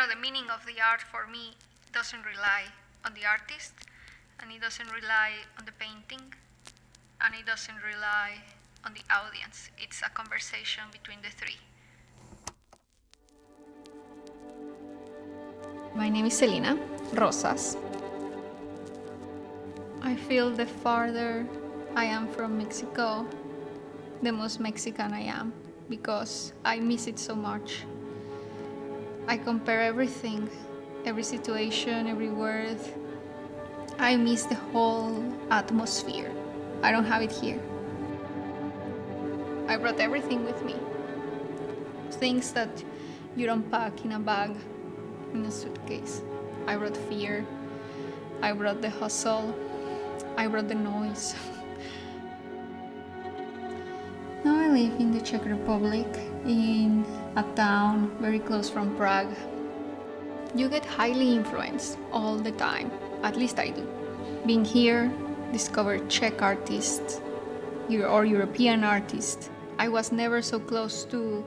know, the meaning of the art for me doesn't rely on the artist, and it doesn't rely on the painting, and it doesn't rely on the audience. It's a conversation between the three. My name is Selina Rosas. I feel the farther I am from Mexico, the most Mexican I am because I miss it so much. I compare everything, every situation, every word. I miss the whole atmosphere. I don't have it here. I brought everything with me. Things that you don't pack in a bag, in a suitcase. I brought fear. I brought the hustle. I brought the noise. now I live in the Czech Republic, in a town very close from Prague. You get highly influenced all the time, at least I do. Being here, discover Czech artists or European artists. I was never so close to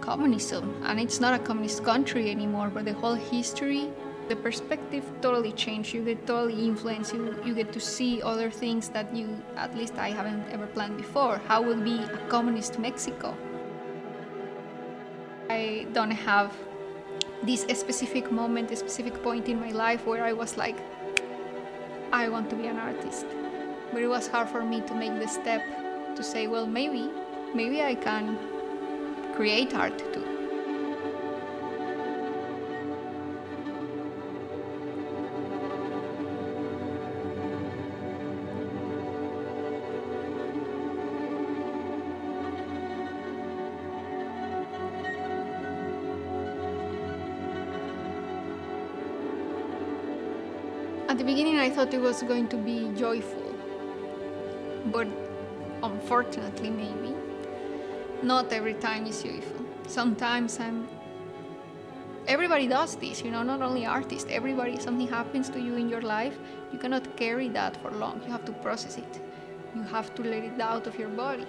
communism, and it's not a communist country anymore, but the whole history the perspective totally changed. You get totally influenced. You, you get to see other things that you, at least I haven't ever planned before. How would be a communist Mexico? I don't have this specific moment, a specific point in my life where I was like, I want to be an artist. But it was hard for me to make the step to say, well, maybe, maybe I can create art too. At the beginning I thought it was going to be joyful, but unfortunately maybe, not every time is joyful. Sometimes I'm... Everybody does this, you know, not only artists, everybody, something happens to you in your life, you cannot carry that for long, you have to process it. You have to let it out of your body.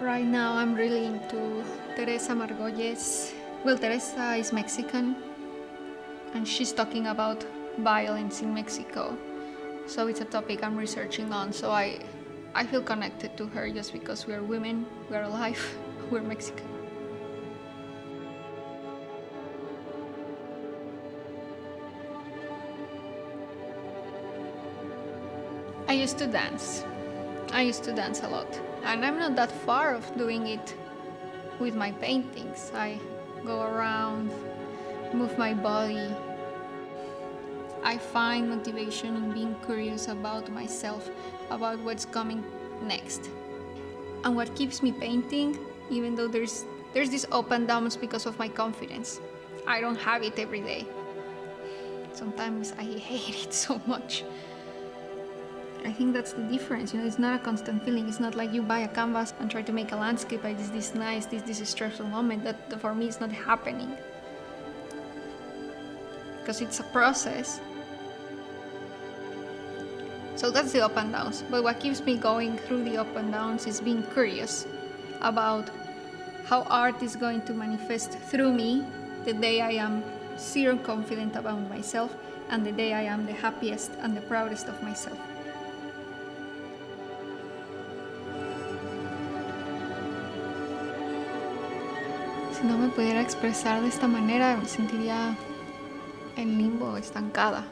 Right now I'm really into Teresa Margolles. Well, Teresa is Mexican, and she's talking about violence in Mexico. So it's a topic I'm researching on, so I, I feel connected to her just because we're women, we're alive, we're Mexican. I used to dance. I used to dance a lot. And I'm not that far of doing it with my paintings. I go around, move my body. I find motivation in being curious about myself, about what's coming next. And what keeps me painting, even though there's, there's this up and downs because of my confidence. I don't have it every day. Sometimes I hate it so much. I think that's the difference, you know, it's not a constant feeling. It's not like you buy a canvas and try to make a landscape like this, this nice, this, this stressful moment that for me is not happening because it's a process. So that's the up and downs. But what keeps me going through the up and downs is being curious about how art is going to manifest through me the day I am zero confident about myself and the day I am the happiest and the proudest of myself. Si no me pudiera expresar de esta manera, me sentiría en limbo, estancada.